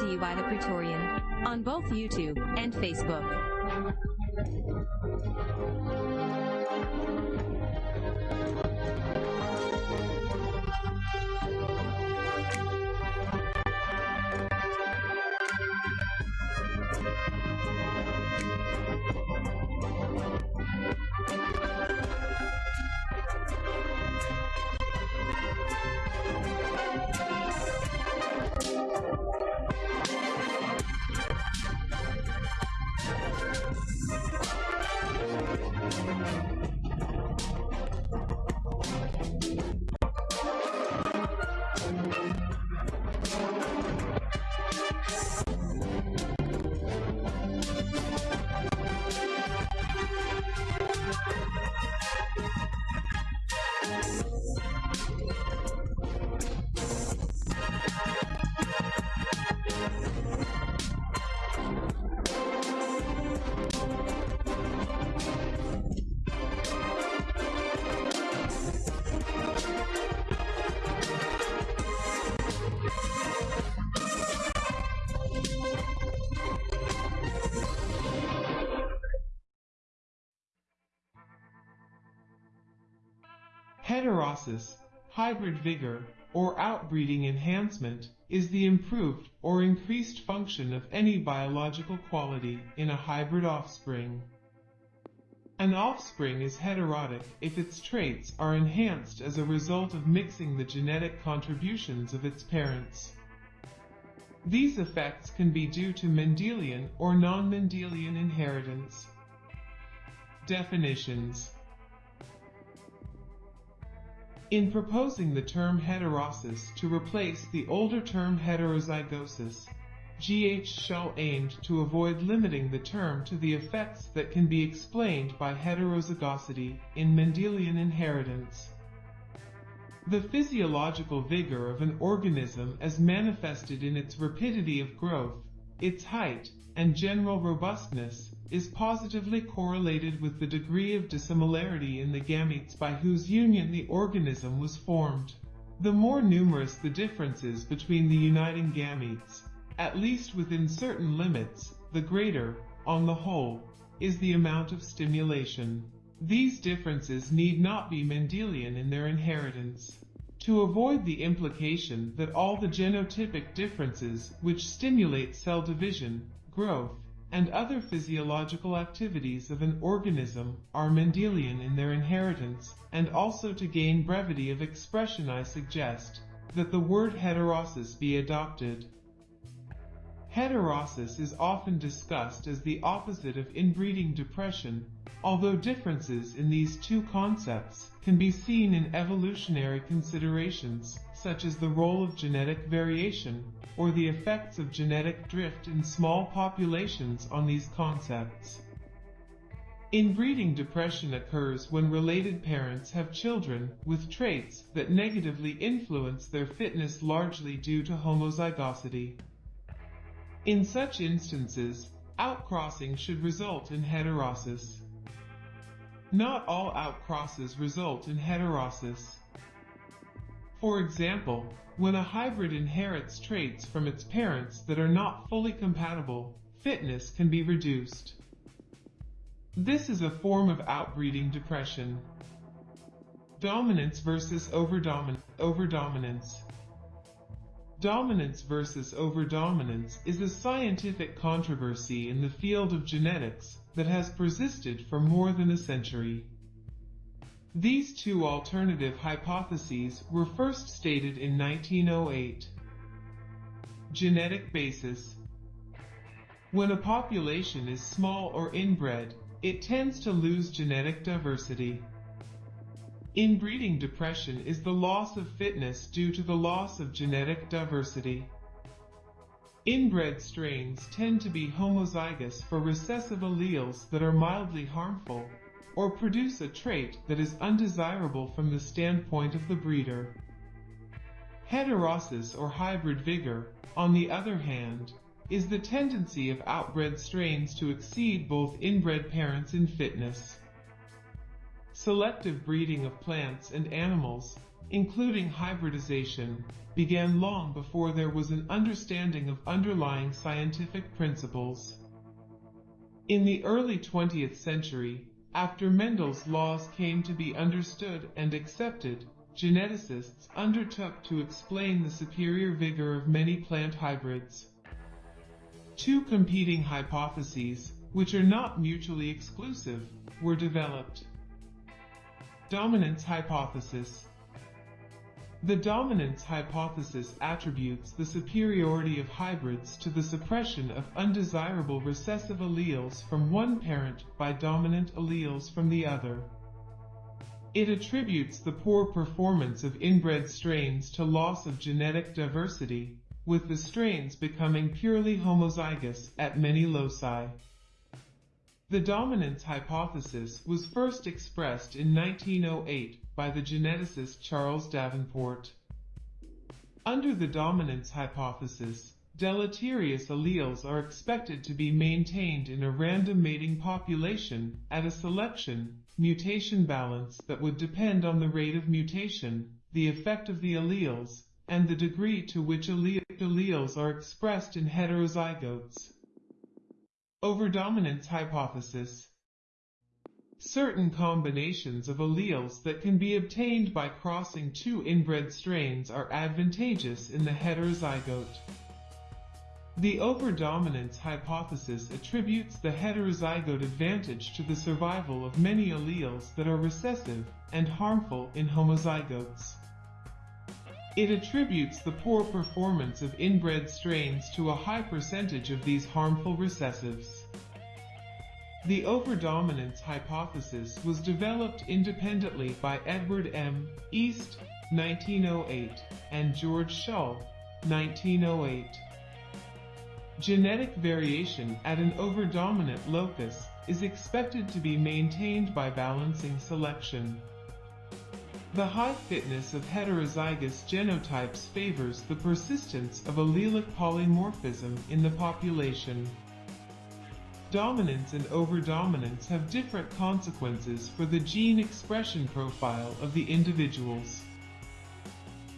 To you by the Praetorian on both YouTube and Facebook. Heterosis, hybrid vigor, or outbreeding enhancement, is the improved or increased function of any biological quality in a hybrid offspring. An offspring is heterotic if its traits are enhanced as a result of mixing the genetic contributions of its parents. These effects can be due to Mendelian or non-Mendelian inheritance. Definitions in proposing the term heterosis to replace the older term heterozygosis, G.H. Shull aimed to avoid limiting the term to the effects that can be explained by heterozygosity in Mendelian inheritance. The physiological vigor of an organism as manifested in its rapidity of growth, its height, and general robustness is positively correlated with the degree of dissimilarity in the gametes by whose union the organism was formed. The more numerous the differences between the uniting gametes, at least within certain limits, the greater, on the whole, is the amount of stimulation. These differences need not be Mendelian in their inheritance. To avoid the implication that all the genotypic differences which stimulate cell division, growth, and other physiological activities of an organism are Mendelian in their inheritance, and also to gain brevity of expression I suggest that the word heterosis be adopted. Heterosis is often discussed as the opposite of inbreeding depression, although differences in these two concepts can be seen in evolutionary considerations, such as the role of genetic variation, or the effects of genetic drift in small populations on these concepts. Inbreeding depression occurs when related parents have children with traits that negatively influence their fitness largely due to homozygosity. In such instances, outcrossing should result in heterosis. Not all outcrosses result in heterosis. For example, when a hybrid inherits traits from its parents that are not fully compatible, fitness can be reduced. This is a form of outbreeding depression. Dominance versus overdomin overdominance. Dominance versus overdominance is a scientific controversy in the field of genetics that has persisted for more than a century. These two alternative hypotheses were first stated in 1908. Genetic basis When a population is small or inbred, it tends to lose genetic diversity. Inbreeding depression is the loss of fitness due to the loss of genetic diversity. Inbred strains tend to be homozygous for recessive alleles that are mildly harmful, or produce a trait that is undesirable from the standpoint of the breeder. Heterosis or hybrid vigor, on the other hand, is the tendency of outbred strains to exceed both inbred parents in fitness. selective breeding of plants and animals, including hybridization, began long before there was an understanding of underlying scientific principles. In the early 20th century, after Mendel's laws came to be understood and accepted, geneticists undertook to explain the superior vigor of many plant hybrids. Two competing hypotheses, which are not mutually exclusive, were developed. Dominance hypothesis. The dominance hypothesis attributes the superiority of hybrids to the suppression of undesirable recessive alleles from one parent by dominant alleles from the other. It attributes the poor performance of inbred strains to loss of genetic diversity, with the strains becoming purely homozygous at many loci. The dominance hypothesis was first expressed in 1908 by the geneticist Charles Davenport. Under the dominance hypothesis, deleterious alleles are expected to be maintained in a random mating population at a selection mutation balance that would depend on the rate of mutation, the effect of the alleles, and the degree to which alleles are expressed in heterozygotes. Overdominance hypothesis. Certain combinations of alleles that can be obtained by crossing two inbred strains are advantageous in the heterozygote. The overdominance hypothesis attributes the heterozygote advantage to the survival of many alleles that are recessive and harmful in homozygotes. It attributes the poor performance of inbred strains to a high percentage of these harmful recessives. The overdominance hypothesis was developed independently by Edward M. East, 1908, and George Shull, 1908. Genetic variation at an overdominant locus is expected to be maintained by balancing selection. The high fitness of heterozygous genotypes favors the persistence of allelic polymorphism in the population. Dominance and overdominance have different consequences for the gene expression profile of the individuals.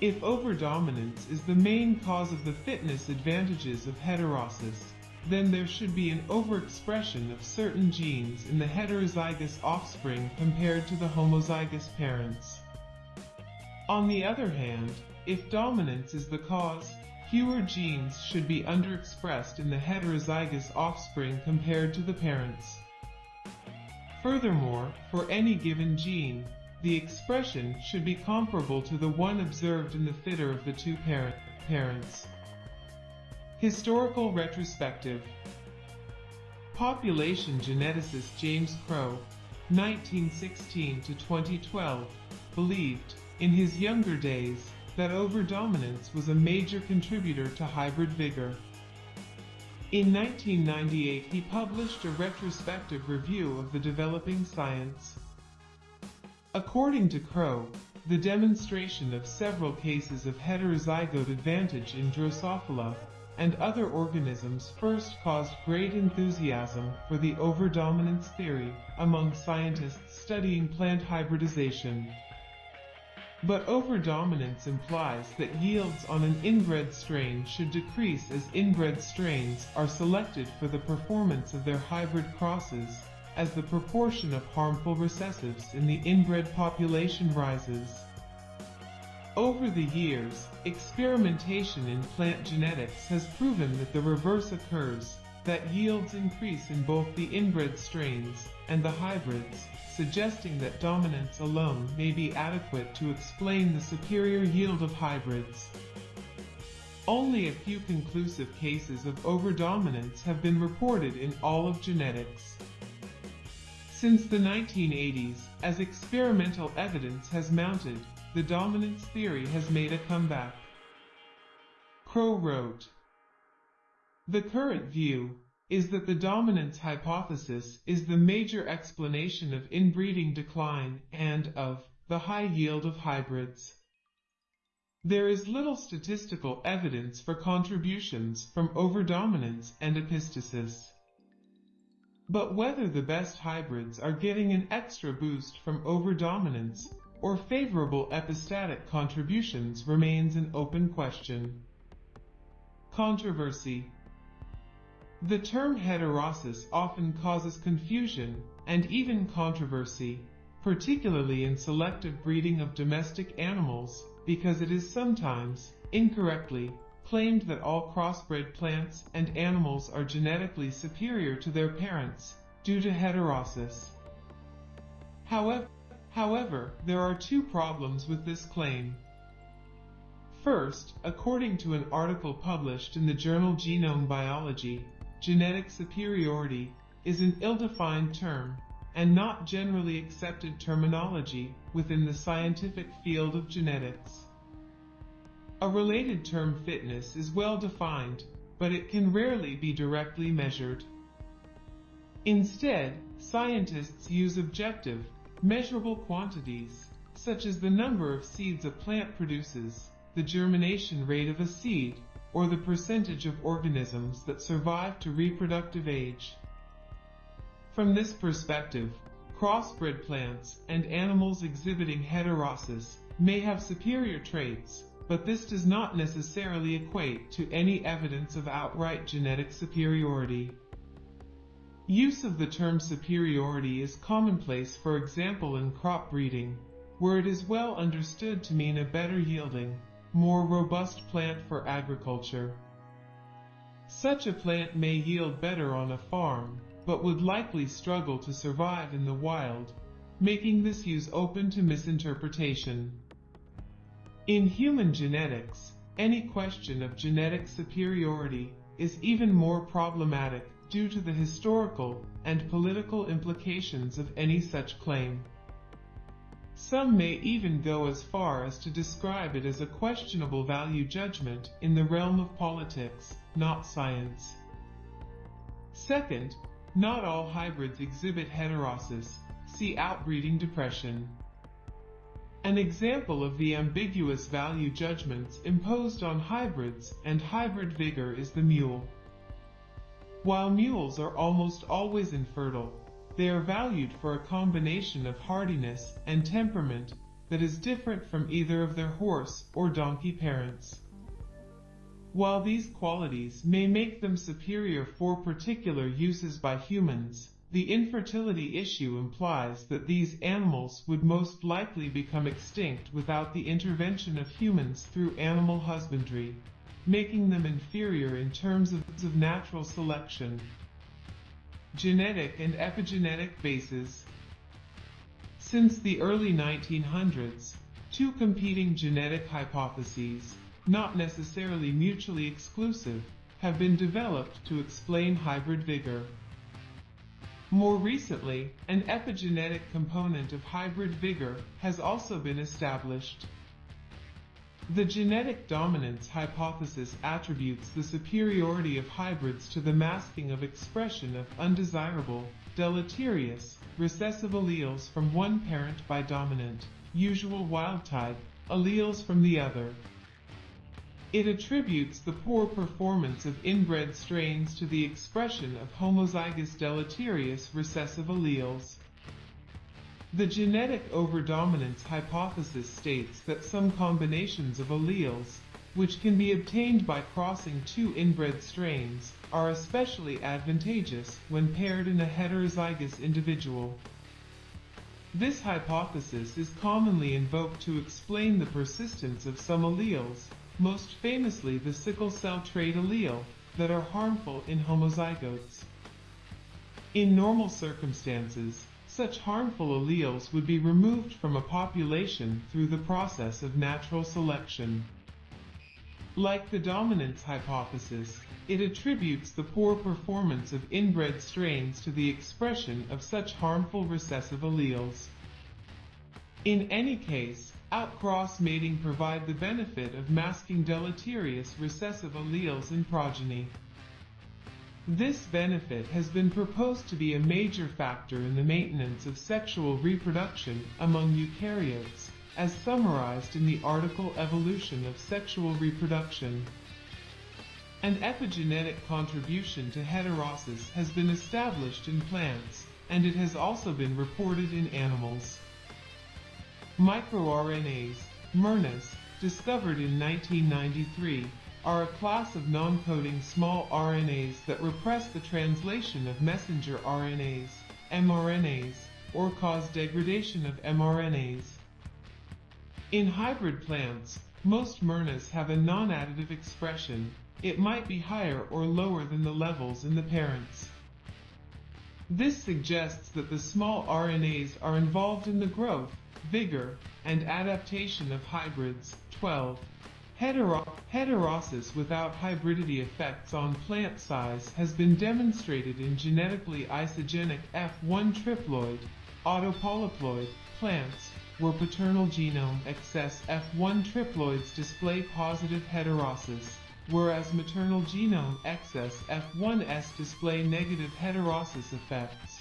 If overdominance is the main cause of the fitness advantages of heterosis, then there should be an overexpression of certain genes in the heterozygous offspring compared to the homozygous parents. On the other hand, if dominance is the cause, fewer genes should be underexpressed in the heterozygous offspring compared to the parents. Furthermore, for any given gene, the expression should be comparable to the one observed in the fitter of the two parent parents. Historical retrospective Population geneticist James Crow, 1916 to 2012, believed in his younger days, that overdominance was a major contributor to hybrid vigor. In 1998 he published a retrospective review of the developing science. According to Crow, the demonstration of several cases of heterozygote advantage in Drosophila and other organisms first caused great enthusiasm for the overdominance theory among scientists studying plant hybridization. But overdominance implies that yields on an inbred strain should decrease as inbred strains are selected for the performance of their hybrid crosses, as the proportion of harmful recessives in the inbred population rises. Over the years, experimentation in plant genetics has proven that the reverse occurs, that yields increase in both the inbred strains and the hybrids, suggesting that dominance alone may be adequate to explain the superior yield of hybrids. Only a few conclusive cases of overdominance have been reported in all of genetics. Since the 1980s, as experimental evidence has mounted, the dominance theory has made a comeback. Crow wrote, The current view, is that the dominance hypothesis is the major explanation of inbreeding decline and of the high yield of hybrids. There is little statistical evidence for contributions from overdominance and epistasis. But whether the best hybrids are getting an extra boost from overdominance or favorable epistatic contributions remains an open question. Controversy The term heterosis often causes confusion and even controversy, particularly in selective breeding of domestic animals, because it is sometimes, incorrectly, claimed that all crossbred plants and animals are genetically superior to their parents due to heterosis. However, however, there are two problems with this claim. First, according to an article published in the journal Genome Biology, genetic superiority is an ill-defined term and not generally accepted terminology within the scientific field of genetics. A related term fitness is well defined, but it can rarely be directly measured. Instead, scientists use objective, measurable quantities, such as the number of seeds a plant produces, the germination rate of a seed, or the percentage of organisms that survive to reproductive age. From this perspective, crossbred plants and animals exhibiting heterosis may have superior traits, but this does not necessarily equate to any evidence of outright genetic superiority. Use of the term superiority is commonplace for example in crop breeding, where it is well understood to mean a better yielding, more robust plant for agriculture. Such a plant may yield better on a farm, but would likely struggle to survive in the wild, making this use open to misinterpretation. In human genetics, any question of genetic superiority is even more problematic due to the historical and political implications of any such claim. Some may even go as far as to describe it as a questionable value judgment in the realm of politics, not science. Second, not all hybrids exhibit heterosis, see outbreeding depression. An example of the ambiguous value judgments imposed on hybrids and hybrid vigor is the mule. While mules are almost always infertile, they are valued for a combination of hardiness and temperament that is different from either of their horse or donkey parents. While these qualities may make them superior for particular uses by humans, the infertility issue implies that these animals would most likely become extinct without the intervention of humans through animal husbandry, making them inferior in terms of, natural selection. Genetic and epigenetic bases Since the early 1900s, two competing genetic hypotheses, not necessarily mutually exclusive, have been developed to explain hybrid vigor. More recently, an epigenetic component of hybrid vigor has also been established. The genetic dominance hypothesis attributes the superiority of hybrids to the masking of expression of undesirable, deleterious, recessive alleles from one parent by dominant, usual wild-type, alleles from the other. It attributes the poor performance of inbred strains to the expression of homozygous deleterious recessive alleles. The genetic overdominance hypothesis states that some combinations of alleles, which can be obtained by crossing two inbred strains, are especially advantageous when paired in a heterozygous individual. This hypothesis is commonly invoked to explain the persistence of some alleles, most famously the sickle cell trait allele, that are harmful in homozygotes. In normal circumstances, such harmful alleles would be removed from a population through the process of natural selection. Like the dominance hypothesis, it attributes the poor performance of inbred strains to the expression of such harmful recessive alleles. In any case, outcross mating provide the benefit of masking deleterious recessive alleles in progeny. This benefit has been proposed to be a major factor in the maintenance of sexual reproduction among eukaryotes, as summarized in the article Evolution of Sexual Reproduction. An epigenetic contribution to heterosis has been established in plants, and it has also been reported in animals. MicroRNAs, miRNAs, discovered in 1993, are a class of non-coding small RNAs that repress the translation of messenger RNAs, mRNAs, or cause degradation of mRNAs. In hybrid plants, most miRNAs have a non-additive expression. It might be higher or lower than the levels in the parents. This suggests that the small RNAs are involved in the growth, vigor, and adaptation of hybrids. 12. Hetero heterosis without hybridity effects on plant size has been demonstrated in genetically isogenic F1 triploid, autopolyploid plants, where paternal genome excess F1 triploids display positive heterosis, whereas maternal genome excess F1s display negative heterosis effects.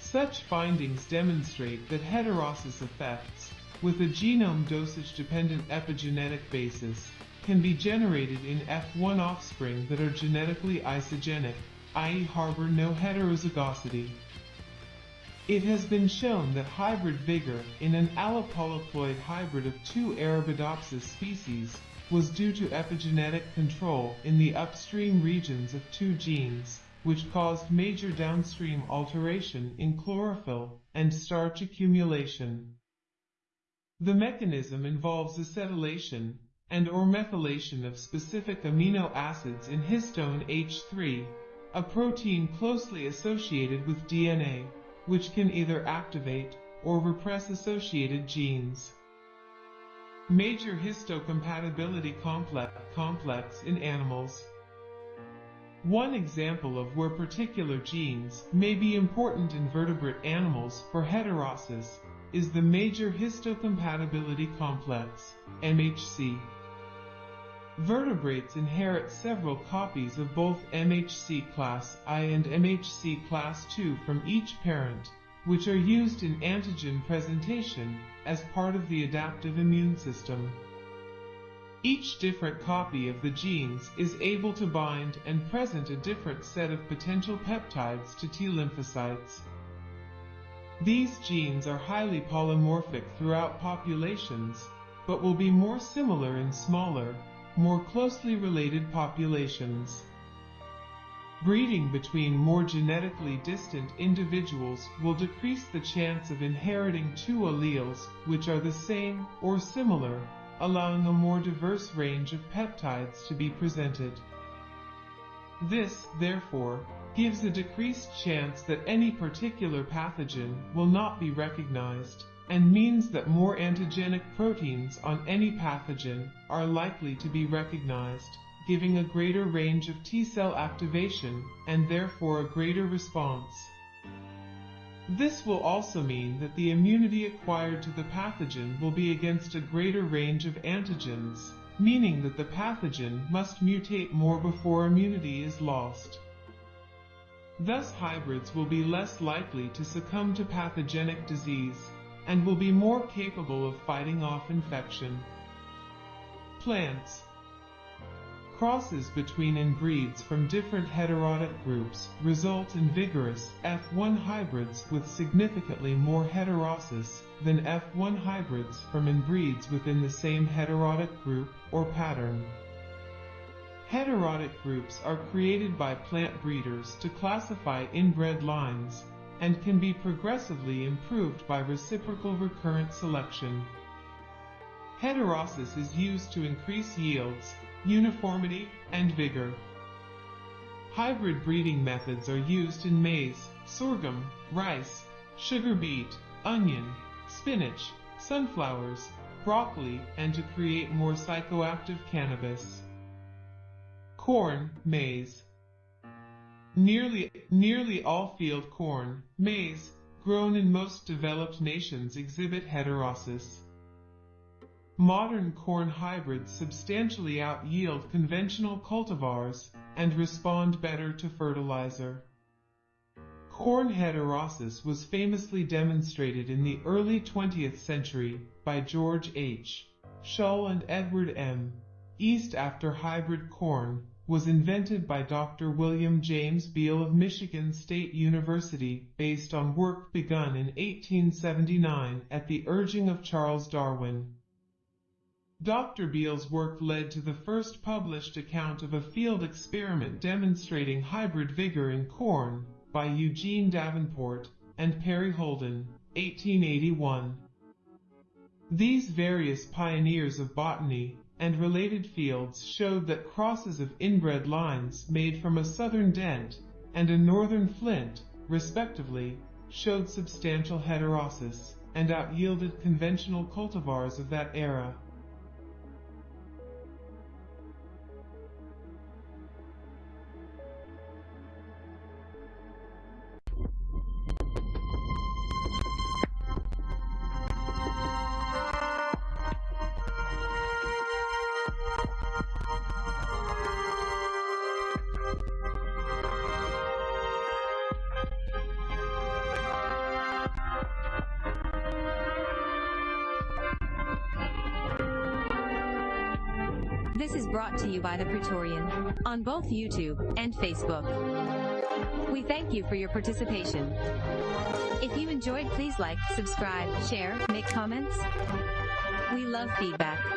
Such findings demonstrate that heterosis effects, with a genome dosage-dependent epigenetic basis, can be generated in F1 offspring that are genetically isogenic, i.e. harbor no heterozygosity. It has been shown that hybrid vigor in an allopolyploid hybrid of two Arabidopsis species was due to epigenetic control in the upstream regions of two genes, which caused major downstream alteration in chlorophyll and starch accumulation. The mechanism involves acetylation and or methylation of specific amino acids in histone H3, a protein closely associated with DNA, which can either activate or repress associated genes. Major histocompatibility complex, complex in animals. One example of where particular genes may be important in vertebrate animals for heterosis is the Major Histocompatibility Complex, MHC. Vertebrates inherit several copies of both MHC class I and MHC class II from each parent, which are used in antigen presentation as part of the adaptive immune system. Each different copy of the genes is able to bind and present a different set of potential peptides to T lymphocytes. These genes are highly polymorphic throughout populations, but will be more similar in smaller, more closely related populations. Breeding between more genetically distant individuals will decrease the chance of inheriting two alleles which are the same or similar, allowing a more diverse range of peptides to be presented. This, therefore, gives a decreased chance that any particular pathogen will not be recognized, and means that more antigenic proteins on any pathogen are likely to be recognized, giving a greater range of T-cell activation and therefore a greater response. This will also mean that the immunity acquired to the pathogen will be against a greater range of antigens, meaning that the pathogen must mutate more before immunity is lost. Thus hybrids will be less likely to succumb to pathogenic disease, and will be more capable of fighting off infection. Plants Crosses between inbreeds from different heterotic groups result in vigorous F1 hybrids with significantly more heterosis than F1 hybrids from inbreeds within the same heterotic group or pattern. Heterotic groups are created by plant breeders to classify inbred lines, and can be progressively improved by reciprocal recurrent selection. Heterosis is used to increase yields, uniformity, and vigor. Hybrid breeding methods are used in maize, sorghum, rice, sugar beet, onion, spinach, sunflowers, broccoli, and to create more psychoactive cannabis corn, maize. Nearly, nearly all field corn, maize, grown in most developed nations exhibit heterosis. Modern corn hybrids substantially out-yield conventional cultivars and respond better to fertilizer. Corn heterosis was famously demonstrated in the early 20th century by George H. Shull and Edward M. East after hybrid corn, was invented by Dr. William James Beal of Michigan State University based on work begun in 1879 at the urging of Charles Darwin. Dr. Beal's work led to the first published account of a field experiment demonstrating hybrid vigor in corn by Eugene Davenport and Perry Holden, 1881. These various pioneers of botany and related fields showed that crosses of inbred lines made from a southern dent and a northern flint, respectively, showed substantial heterosis and out-yielded conventional cultivars of that era. This is brought to you by the Praetorian on both YouTube and Facebook. We thank you for your participation. If you enjoyed, please like, subscribe, share, make comments. We love feedback.